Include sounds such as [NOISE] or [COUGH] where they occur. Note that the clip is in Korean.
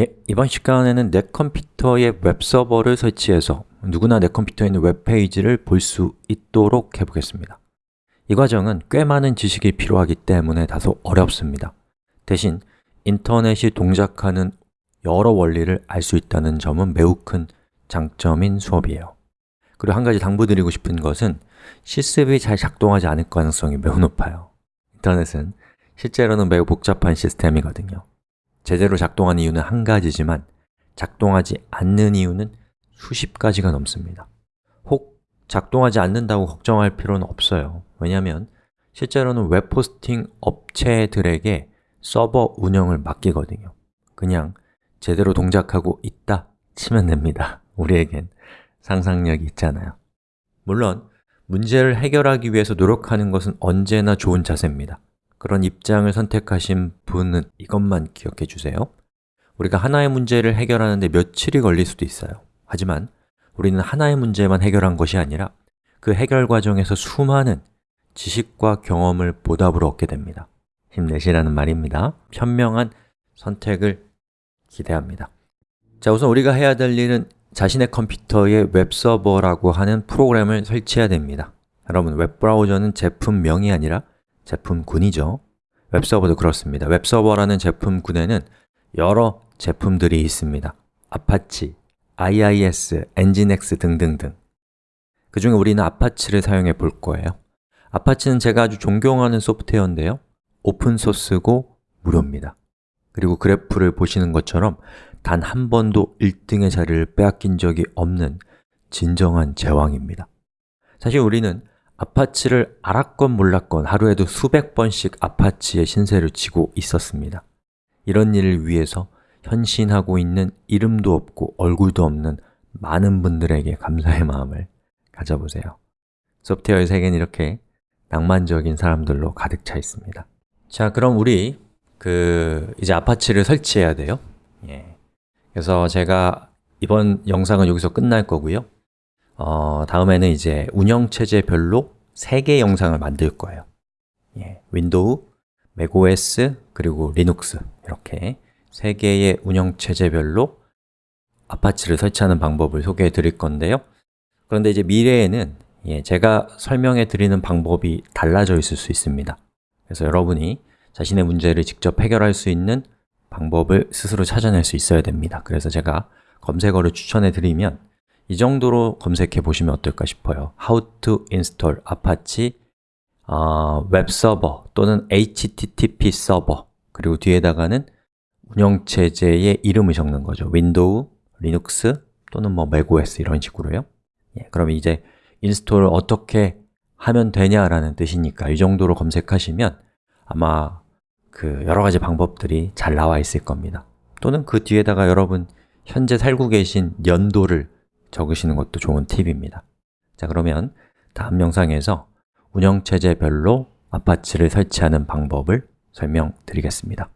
예, 이번 시간에는 내 컴퓨터에 웹서버를 설치해서 누구나 내 컴퓨터에 있는 웹페이지를 볼 수 있도록 해보겠습니다. 이 과정은 꽤 많은 지식이 필요하기 때문에 다소 어렵습니다. 대신 인터넷이 동작하는 여러 원리를 알 수 있다는 점은 매우 큰 장점인 수업이에요. 그리고 한 가지 당부드리고 싶은 것은 실습이 잘 작동하지 않을 가능성이 매우 높아요. 인터넷은 실제로는 매우 복잡한 시스템이거든요 제대로 작동하는 이유는 한 가지지만 작동하지 않는 이유는 수십 가지가 넘습니다. 혹 작동하지 않는다고 걱정할 필요는 없어요. 왜냐하면 실제로는 웹호스팅 업체들에게 서버 운영을 맡기거든요. 그냥 제대로 동작하고 있다 치면 됩니다. [LAUGHS] 우리에겐 상상력이 있잖아요. 물론 문제를 해결하기 위해서 노력하는 것은 언제나 좋은 자세입니다 그런 입장을 선택하신 분은 이것만 기억해 주세요. 우리가 하나의 문제를 해결하는데 며칠이 걸릴 수도 있어요. 하지만 우리는 하나의 문제만 해결한 것이 아니라 그 해결 과정에서 수많은 지식과 경험을 보답으로 얻게 됩니다. 힘내시라는 말입니다. 현명한 선택을 기대합니다. 자, 우선 우리가 해야 될 일은 자신의 컴퓨터에 웹서버라고 하는 프로그램을 설치해야 됩니다. 여러분, 웹브라우저는 제품명이 아니라 제품군이죠. 웹서버도 그렇습니다. 웹서버라는 제품군에는 여러 제품들이 있습니다. 아파치, IIS, 엔진엑스 등등등. 그 중에 우리는 아파치를 사용해 볼 거예요. 아파치는 제가 아주 존경하는 소프트웨어인데요. 오픈소스고 무료입니다. 그리고 그래프를 보시는 것처럼 단 한 번도 1등의 자리를 빼앗긴 적이 없는 진정한 제왕입니다. 사실 우리는 아파치를 알았건 몰랐건 하루에도 수백 번씩 아파치의 신세를 지고 있었습니다. 이런 일을 위해서 헌신하고 있는 이름도 없고 얼굴도 없는 많은 분들에게 감사의 마음을 가져보세요. 소프트웨어의 세계는 이렇게 낭만적인 사람들로 가득 차 있습니다. 자, 그럼 우리 그 이제 아파치를 설치해야 돼요. 예. 그래서 제가 이번 영상은 여기서 끝날 거고요 어, 다음에는 이제 운영체제별로 3개 영상을 만들 거예요. 예, 윈도우, 맥OS, 그리고 리눅스. 이렇게 3개의 운영체제별로 아파치를 설치하는 방법을 소개해 드릴 건데요. 그런데 이제 미래에는 예, 제가 설명해 드리는 방법이 달라져 있을 수 있습니다. 그래서 여러분이 자신의 문제를 직접 해결할 수 있는 방법을 스스로 찾아낼 수 있어야 됩니다. 그래서 제가 검색어를 추천해 드리면 이 정도로 검색해 보시면 어떨까 싶어요. How to install Apache 어, 웹서버 또는 HTTP 서버 그리고 뒤에다가는 운영체제의 이름을 적는 거죠. 윈도우, 리눅스 또는 뭐 macOS 이런 식으로요. 예, 그럼 이제 install을 어떻게 하면 되냐라는 뜻이니까 이 정도로 검색하시면 아마 그 여러 가지 방법들이 잘 나와 있을 겁니다. 또는 그 뒤에다가 여러분 현재 살고 계신 연도를 적으시는 것도 좋은 팁입니다. 자 그러면 다음 영상에서 운영체제별로 아파치를 설치하는 방법을 설명드리겠습니다